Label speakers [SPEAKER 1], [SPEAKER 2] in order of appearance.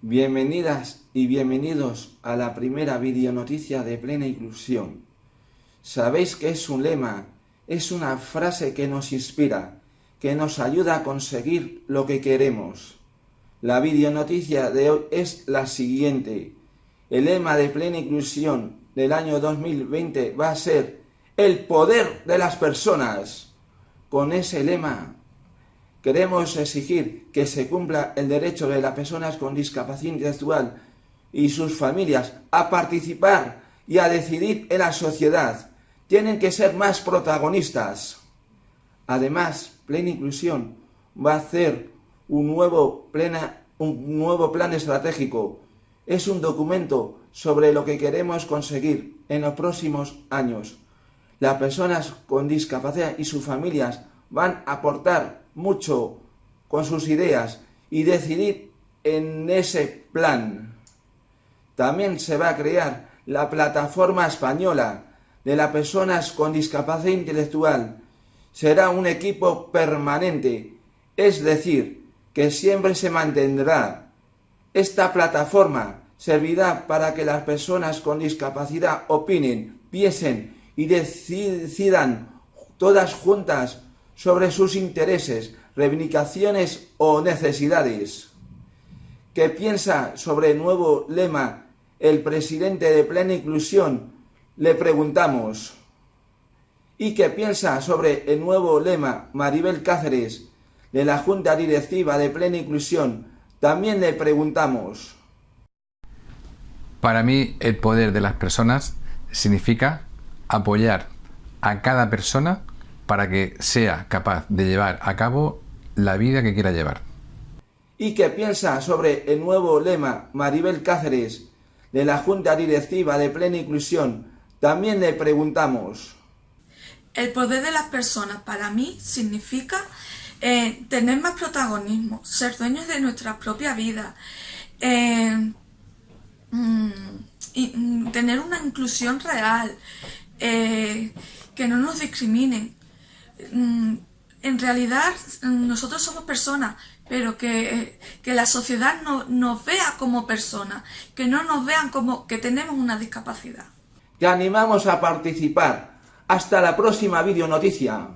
[SPEAKER 1] Bienvenidas y bienvenidos a la primera videonoticia de plena inclusión. Sabéis que es un lema, es una frase que nos inspira, que nos ayuda a conseguir lo que queremos. La videonoticia de hoy es la siguiente. El lema de plena inclusión del año 2020 va a ser el poder de las personas. Con ese lema Queremos exigir que se cumpla el derecho de las personas con discapacidad intelectual y sus familias a participar y a decidir en la sociedad. Tienen que ser más protagonistas. Además, Plena Inclusión va a hacer un nuevo, un nuevo plan estratégico. Es un documento sobre lo que queremos conseguir en los próximos años. Las personas con discapacidad y sus familias van a aportar mucho con sus ideas y decidir en ese plan. También se va a crear la plataforma española de las personas con discapacidad intelectual. Será un equipo permanente, es decir, que siempre se mantendrá. Esta plataforma servirá para que las personas con discapacidad opinen, piensen y decidan todas juntas sobre sus intereses, reivindicaciones o necesidades. ¿Qué piensa sobre el nuevo lema el presidente de Plena Inclusión? Le preguntamos. ¿Y qué piensa sobre el nuevo lema Maribel Cáceres de la Junta Directiva de Plena Inclusión? También le preguntamos.
[SPEAKER 2] Para mí el poder de las personas significa apoyar a cada persona para que sea capaz de llevar a cabo la vida que quiera llevar.
[SPEAKER 1] ¿Y qué piensa sobre el nuevo lema Maribel Cáceres de la Junta Directiva de Plena Inclusión? También le preguntamos.
[SPEAKER 3] El poder de las personas para mí significa eh, tener más protagonismo, ser dueños de nuestra propia vida, eh, mm, y, mm, tener una inclusión real, eh, que no nos discriminen, en realidad mm, nosotros somos personas, pero que, la sociedad no, nos vea como personas, que no nos vean como que tenemos una discapacidad.
[SPEAKER 1] Te animamos a participar. Hasta la próxima videonoticia.